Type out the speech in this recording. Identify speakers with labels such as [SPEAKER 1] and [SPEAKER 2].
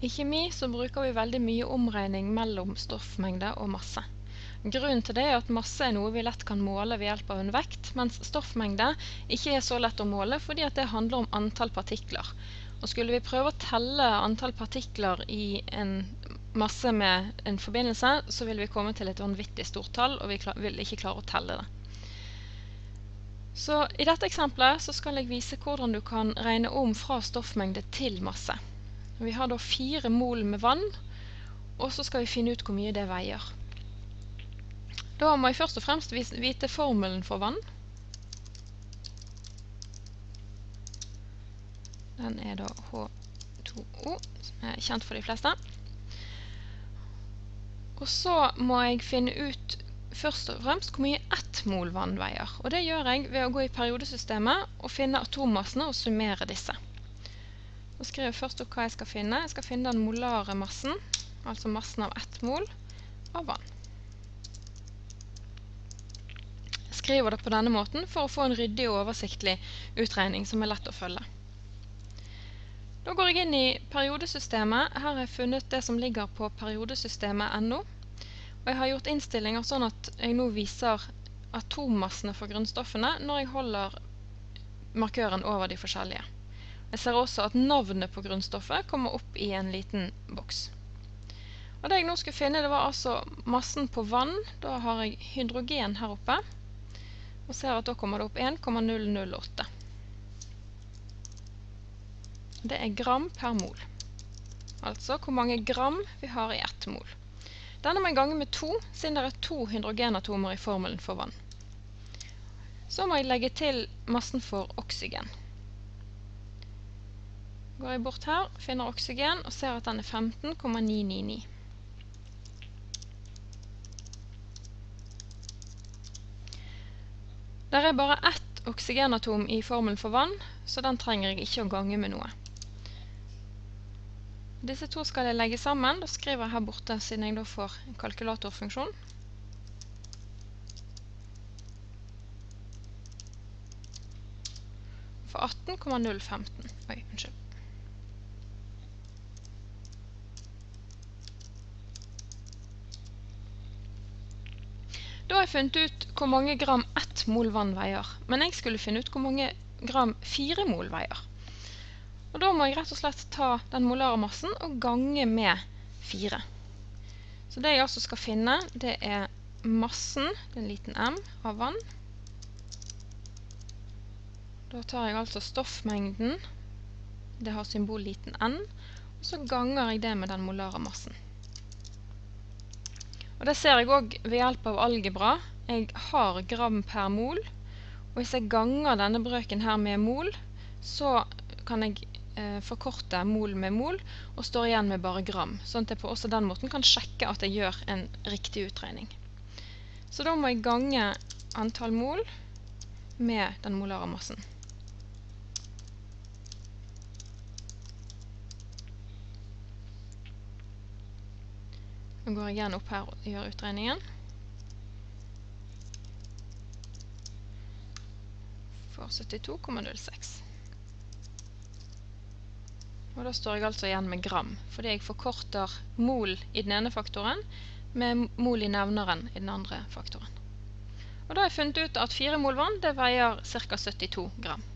[SPEAKER 1] I kjemi så bruker vi veldig mye omregning mellom stoffmengde og masse. Grunnen til det er at masse er noe vi lett kan måle ved hjelp av en vekt, mens stoffmengde ikke er så lett å måle fordi det handler om antall partikler. Og skulle vi prøve å telle antall partikler i en masse med en forbindelse, så vil vi komme til et vanvittig stort tall, og vi vil ikke klare å telle det. Så I dette eksempelet så skal jeg vise hvordan du kan regne om fra stoffmengde til masse. Vi har da fire mol med vann, og så skal vi finne ut hvor mye det veier. Da må jeg først og fremst vite formelen for vann. Den er da H2O, som er kjent for de fleste. Og så må jeg finne ut først og fremst hvor mye ett mol vann veier. Og det gjør jeg ved å gå i periodesystemet og finne atommassene og summere disse. Så skriver jeg først opp hva jeg skal finne. Jeg skal finne den molare massen, altså massen av ett mol av vann. Jeg skriver det på denne måten for å få en ryddig og oversiktlig utregning som er lett å følge. Da går jeg inn i periodesystemet. Her har jeg funnet det som ligger på periodesystemet NO. Og jeg har gjort innstillinger sånn at jeg nå viser atommassene for grunnstoffene når jeg holder markøren over de forskjellige. Jeg ser også at navnet på grunnstoffet kommer opp i en liten boks. Og det jeg nå skulle finne, det var altså massen på vann. Da har jeg hydrogen her oppe. Og ser at da kommer det opp 1,008. Det er gram per mol. Altså hvor mange gram vi har i ett mol. Denne må jeg gange med to, siden det er to hydrogenatomer i formelen for vann. Så må jeg legge til massen for oksygen. Går jeg bort her, finner oksygen og ser at den er 15,999. Der er bare ett oksygenatom i formelen for vann, så den trenger jeg ikke å gange med noe. Disse to skal jeg legge sammen. Da skriver jeg her borte, siden jeg da får en kalkulatorfunksjon. For 18,015. Oi, unnskyld. Da har jeg funnet ut hvor mange gram ett mol vann veier, men jeg skulle finne ut hvor mange gram fire mol veier. Og da må jeg rett og slett ta den molare massen og gange med fire. Så det jeg altså skal finne, det er massen, en liten m, av vann. Da tar jeg altså stoffmengden, det har symbol liten n, og så ganger jeg det med den molare massen. Og det ser jeg òg ved hjelp av algebra. Jeg har gram per mol. Og hvis jeg ganger denne brøken her med mol, så kan jeg eh, forkorte mol med mol og står igjen med bare gram. Sånn at jeg på også den måten kan sjekke at jeg gjør en riktig utregning. Så da må jeg gange antall mol med den molare massen. Nå går jeg igjen opp her og gjør utregningen. For 72,06. Og da står jeg altså igjen med gram, fordi jeg forkorter mol i den ene faktoren med mol i nevneren i den andre faktoren. Og da har jeg funnet ut at 4 mol vann det veier ca. 72 gram.